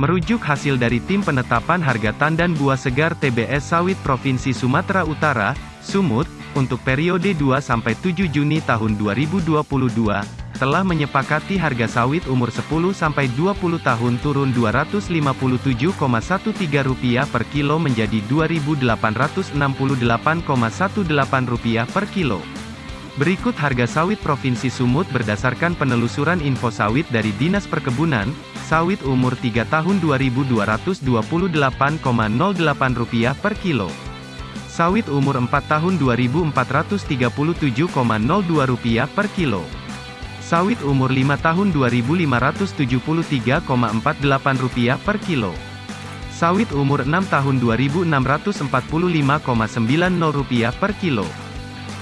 Merujuk hasil dari Tim Penetapan Harga Tandan Buah Segar TBS Sawit Provinsi Sumatera Utara, Sumut, untuk periode 2-7 Juni tahun 2022, telah menyepakati harga sawit umur 10-20 tahun turun Rp257,13 per kilo menjadi Rp2.868,18 per kilo. Berikut harga sawit Provinsi Sumut berdasarkan penelusuran info sawit dari Dinas Perkebunan, sawit umur 3 tahun Rp2.228,08 per kilo. Sawit umur 4 tahun Rp2.437,02 per kilo. Sawit umur 5 tahun Rp2.573,48 per kilo. Sawit umur 6 tahun Rp2.645,90 per kilo.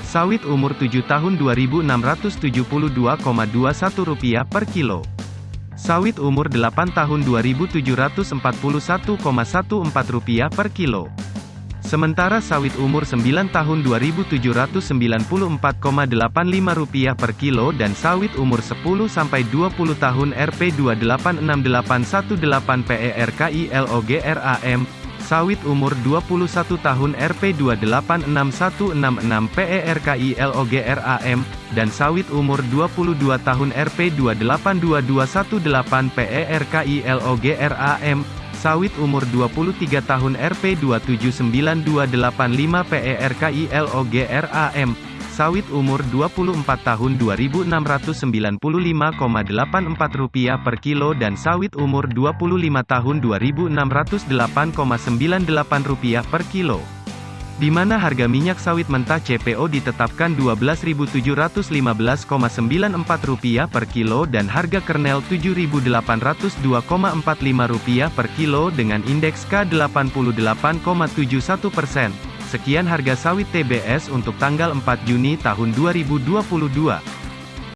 Sawit umur 7 tahun Rp2.672,21 per kilo. Sawit umur 8 tahun Rp2.741,14 per kilo. Sementara sawit umur 9 tahun Rp2.794,85 per kilo dan sawit umur 10-20 tahun Rp2868118 PERKI LOGRAM, sawit umur 21 tahun Rp2861666 PERKI LOGRAM, dan sawit umur 22 tahun Rp2822118 PERKI LOGRAM, Sawit umur 23 tahun Rp2792285 PERKI LOGRAM. Sawit umur 24 tahun Rp2.695,84 per kilo dan sawit umur 25 tahun Rp2.608,98 per kilo di mana harga minyak sawit mentah CPO ditetapkan Rp12.715,94 per kilo dan harga kernel Rp7.802,45 per kilo dengan indeks K88,71 persen. Sekian harga sawit TBS untuk tanggal 4 Juni tahun 2022.